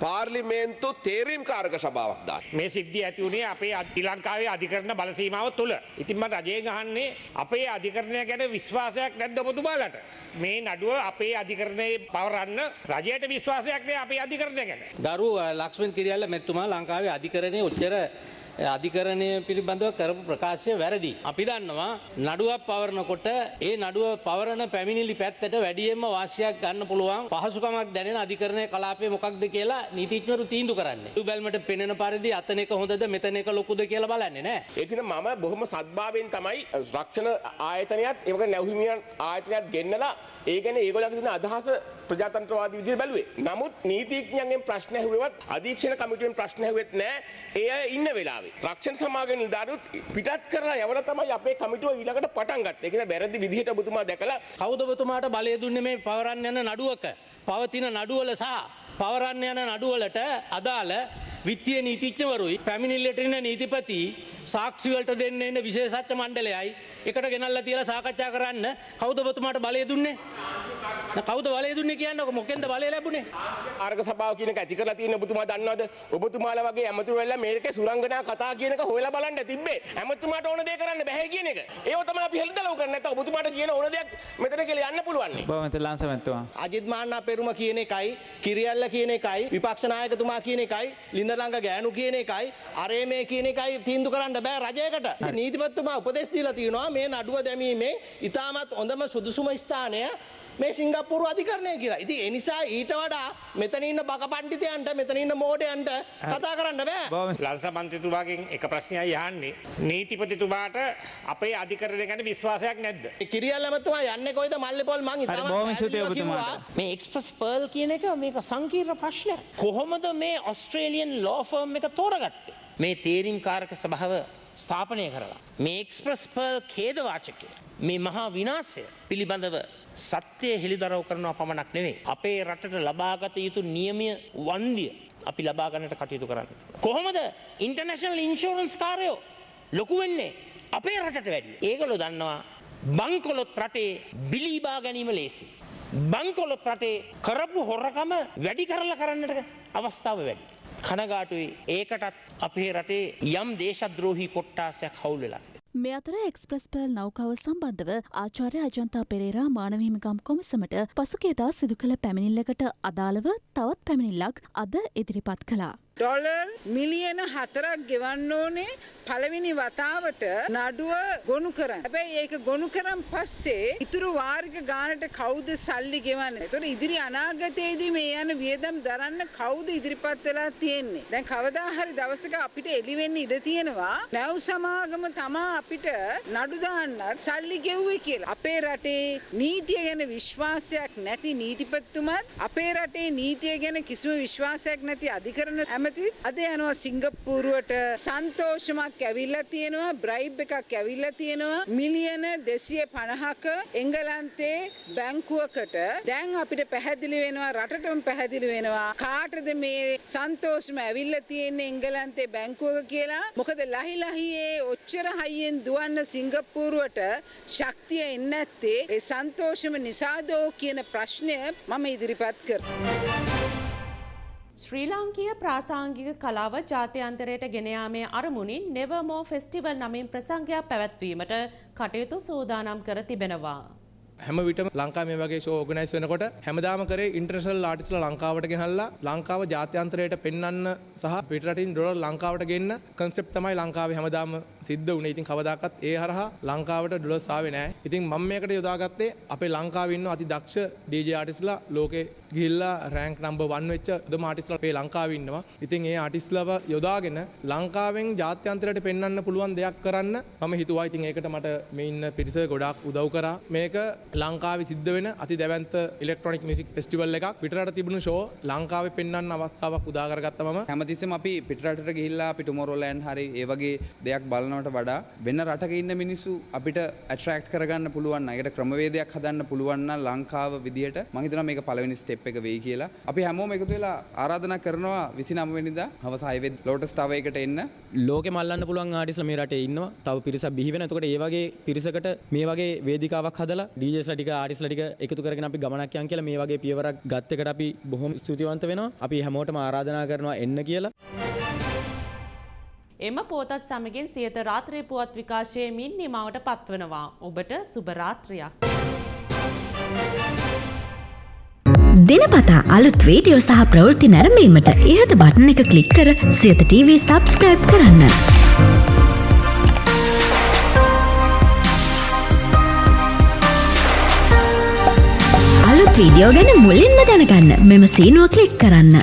පාර්ලිමේන්තු තේරීම් කාරක සභාවක් දාන්න. මේ සිද්ධිය ඇති වුණේ අපේ ශ්‍රී ලංකාවේ අධිකරණ බල සීමාව තුළ. ඉතින් මට රජයෙන් අහන්නේ අපේ අධිකරණය ගැන විශ්වාසයක් නැද්ද ඔබතුමාලට? මේ නඩුව අපේ අධිකරණයේ පවරන්න රජයට විශ්වාසයක් නෑ අපේ අධිකරණය ගැන. ගරු ලක්ෂ්මන් කිරියල්ල මෙතුමා ලංකාවේ අධිකරණය ඔච්චර අධිකරණය පිළිබඳව කරපු ප්‍රකාශය වැරදි. අපි දන්නවා නඩුවක් පවරනකොට ඒ නඩුව පවරන පැමිණිලි පැත්තට වැඩියෙන්ම වාසියක් ගන්න පුළුවන් පහසුකමක් දැනෙන අධිකරණය කලාපය මොකක්ද කියලා නීතිඥවරු තීන්දුව කරන්නේ. බැල්මට පෙනෙන පරිදි අතන එක හොඳද මෙතන එක ලොකුද කියලා බලන්නේ නෑ. ඒකන මම බොහොම සද්භාවයෙන් තමයි රක්ෂණ ආයතනයත් ඒවක නැවහිමියන් ආයතනයක් ගෙන්නලා ඒ ගැන ඒගොල්ලන්ගේ තියෙන අදහස ප්‍රජාතන්ත්‍රවාදී විදිහට බැලුවේ. නමුත් නීතිඥයන්ගෙන් ප්‍රශ්න ඇහුවෙවත් අධීක්ෂණ කමිටුවෙන් ප්‍රශ්න ඇහුවෙත් නෑ. ඒ අය ඉන්න වෙලාවේ. රක්ෂණ සමාගම නිලධාරීත් පිටත් කරලා යවලා තමයි අපේ කමිටුව ඊළඟට පටන් ගත්තේ. ඒක නේ වැරදි විදිහට ඔබතුමා දැකලා කවුද ඔබතුමාට බලය දුන්නේ මේ පවරන්න යන නඩුවක? පවතින නඩුවල සහ පවරන්න යන නඩුවලට අදාළ විත්තිය නීතිඥවරුයි පැමිණිල්ලට එන නීතිපති සාක්ෂි වලට දෙන්න එන විශේෂඥ මණ්ඩලයයි එකට ගෙනල්ලා තියලා සාකච්ඡා කරන්න කවුද ඔබතුමාට බලය දුන්නේ? කවුද බලය දුන්නේ කියන්නකො මොකෙන්ද බලය ලැබුණේ? ආර්ග සභාව කියන එක ඇති කරලා තියෙන ඔබතුමා දන්නවද? ඔබතුමාලා වගේ ඇමතුරු වෙලා මේකේ සුරංගනා කතා කියන එක හොයලා බලන්න තිබ්බේ. ඇමතුමාට ඕන දේ කරන්න බෑ කියන එක. ඒව තමයි අපි හෙළිදලව් කරන්නේ. නැත්නම් ඔබතුමාට කියන ඕන දෙයක් මෙතන කියලා යන්න පුළුවන්. බොහොම ලාංසමැතුමා. අජිත් මාන්නා පෙරුම කියන එකයි, කිරියල්ල කියන එකයි, විපක්ෂ නායකතුමා කියන එකයි, ලින්දලංග ගෑනු කියන එකයි, අරේමේ කියන එකයි තීන්දුව කරන්න බෑ රජයකට. නීතිපතිතුමා උපදෙස් දීලා තියෙනවා මේ නඩුව දැමීමේ ඉතාමත් හොඳම සුදුසුම ස්ථානය මේ සිංගප්පූරු අධිකරණය කියලා. ඉතින් ඒ නිසා ඊට වඩා මෙතන ඉන්න බක පඬිතයන්ට මෙතන ඉන්න මෝඩයන්ට කතා කරන්න බෑ. ලංස මන්ත්‍රීතුමාගෙන් එක ප්‍රශ්නයයි අහන්නේ. නීතිපතිතුමාට අපේ අධිකරණය ගැන විශ්වාසයක් නැද්ද? කිරියල් ඇමතුමා යන්නේ කොයිද මල්ලේපොල් මං ඉතාමත් බොහොම ස්තුතියි ඔබතුමාට. මේ එක්ස්ප්‍රස් පර්ල් කියන එක මේක සංකීර්ණ ප්‍රශ්නයක්. කොහොමද මේ ඔස්ට්‍රේලියන් ලෝ ෆර්ම් එක තෝරගත්තේ? මේ තේරීම් කාරක සභාව ස්ථාපනය කරලා. මේ එක්ස්ප්‍රස් පර්ල් ඛේදවාචකය. මේ මහා විනාශය පිළිබඳව සත්‍යය හෙළිදරව් කරනවා පමණක් නෙවෙයි. අපේ රටට ලබාගත යුතු නියමය වන්දිය අපි ලබාගන්නට කටයුතු කරන්න. කොහොමද ඉන්ටර්නැෂනල් ඉන්ශෝරන්ස් කාරයෝ ලොකු වෙන්නේ අපේ රටට වැඩි. ඒගොල්ලෝ දන්නවා බංකොලොත් රටේ බිලීබා ගැනීම ලේසි. බංකොලොත් රටේ කරපු හොරකම වැඩි කරලා කරන්නට අවස්ථාව වැඩි. කනගාටුයි ඒකටත් අපේ රටේ යම් දේශද්‍රෝහි කොට්ටාසයක් හවුල් වෙලා. මේ අතර එක්ස්ප්‍රස් පර්ල් නෞකාව සම්බන්ධව ආචාර්ය අජන්තා පෙරේරා මානවහිමිකම් කොමසමට පසුගේදා සිදු කළ පැමිණිල්ලකට අදාළව තවත් පැමිණිල්ලක් අද ඉදිරිපත් කළා. ඩොලර් මිලියන හතරක් ගෙවන්න ඕනේ පළවෙනි වතාවට නඩුව ගොනු කරන්න. හැබැයි ඒක ගොනු කරන් පස්සේ ඉතුරු වාරික ගානට කවුද සල්ලි ගෙවන්නේ? ඒතකොට ඉදිරි අනාගතයේදී මේ යන වියදම් දරන්න කවුද ඉදිරිපත් වෙලා තියෙන්නේ? දැන් කවදා හරි දවසක අපිට එළි වෙන්න ඉඩ තියෙනවා. නැව් සමාගම තමා අපිට නඩු දාන්නත් සල්ලි ගෙව්වේ කියලා. අපේ රටේ නීතිය ගැන විශ්වාසයක් නැති නීතිපතිතුමත් අපේ රටේ නීතිය ගැන කිසිම විශ්වාසයක් නැති අධිකරණ ඇමතිත් අද යනවා සිංගප්පූරුවට සන්තෝෂමක් ඇවිල්ලා තියෙනවා බ්‍රයිබ් එකක් ඇවිල්ලා තියෙනවා. මිලියන 250ක එංගලන්තේ බැංකුවකට දැන් අපිට පැහැදිලි වෙනවා රටටම පැහැදිලි වෙනවා. කාටද මේ සන්තෝෂම ඇවිල්ලා තියෙන්නේ එංගලන්තේ බැංකුවක කියලා? මොකද ලහි ලහියේ ඔච්චර හයියෙන් දුවන්න සිංගප්පූරුවට ශක්තිය එන්නේ නැත්තේ. ඒ සන්තෝෂම නිසාදෝ කියන ප්‍රශ්නය මම ඉදිරිපත් කරනවා ශ්‍රී ලාංකීය ප්‍රාසාංගික කලාව ජාත්‍යන්තරයට ගෙන යාමේ අරමුණින් නෙවර්මෝ ෆෙස්ටිවල් නමින් ප්‍රසංගයක් පැවැත්වීමට කටයුතු සූදානම් කර තිබෙනවා. හැම විටම ලංකා මේ වගේ ෂෝ ඕගනයිස් වෙනකොට හැමදාම කරේ ඉන්ටර්නැෂනල් ආටිස්ලා ලංකාවට ගෙනල්ලා ලංකාව ජාත්‍යන්තරයට පෙන්වන්න සහ පිටරටින් ඩොලර් ලංකාවට ගෙන්න කන්සෙප්ට් තමයි ලංකාවේ හැමදාම සිද්ධ වුණේ. ඉතින් කවදාකවත් ඒ හරහා ලංකාවට ඩොලර්ස් ආවේ නැහැ. ඉතින් මම මේකට යොදාගත්තේ අපේ ලංකාවේ ඉන්න අති දක්ෂ DJ ආටිස්ලා ලෝකේ ගිහිල්ලා රෑන්ක් නම්බර් 1 වෙච්ච දම ආටිස්ලා අපේ ලංකාවේ ඉන්නවා. ඉතින් ඒ ආටිස්ලාව යොදාගෙන ලංකාවෙන් ජාත්‍යන්තරයට පෙන්වන්න පුළුවන් දෙයක් කරන්න මම හිතුවා. ඉතින් ඒකට මට මේ ඉන්න පිරිස ගොඩාක් උදව් කරා. මේක ලංකාවේ සිද්ධ වෙන අති දැවැන්ත ඉලෙක්ට්‍රොනික මියුසික් ෆෙස්ටිවල් එකක් පිටරට තිබුණු ෂෝ ලංකාවේ පෙන්වන්න අවස්ථාවක් උදා කරගත්තා මම. හැමතිස්සෙම අපි පිටරටට ගිහිල්ලා අපි ටුමොරෝලෑන්ඩ් හරි ඒ වගේ දෙයක් බලනවට වඩා වෙන රටක ඉන්න මිනිස්සු අපිට ඇට්‍රැක්ට් කරගන්න පුළුවන් නම් ඒකට ක්‍රමවේදයක් හදන්න පුළුවන් නම් ලංකාව විදියට මම හිතනවා මේක පළවෙනි ස්ටෙප් එක වෙයි කියලා. අපි හැමෝම එකතු වෙලා ආරාධනා කරනවා 29 වෙනිදා හවස 6 වෙනි ලෝටස් ටවර් එකට එන්න. ලෝකෙ මල්ලන්න පුළුවන් ආටිස්ලා මේ රටේ ඉන්නවා. තව පිරිසක් බිහි වෙන. එතකොට ඒ වගේ පිරිසකට මේ වගේ වේදිකාවක් හදලා DJස්ලා ටික ආටිස්ලා ටික එකතු කරගෙන අපි ගමනක් යන් කියලා මේ වගේ පියවරක් ගත්ත එකට අපි බොහොම ස්තුතිවන්ත වෙනවා. අපි හැමෝටම ආරාධනා කරනවා එන්න කියලා. එම පෝතත් සමගින් සියත රාත්‍රී පුවත් විකාශයමින් නිමාවට පත්වනවා. ඔබට සුභරාත්‍රයක්. දිනපතා අලුත් වීඩියෝ සහ ප්‍රවෘත්ති නැරඹීමට ඉහත බටන එක ක්ලික් කර සියත TV සබස්ක්‍රයිබ් කරන්න. අලුත් වීඩියෝ ගැන මුලින්ම දැනගන්න මෙම සීනුව ක්ලික් කරන්න.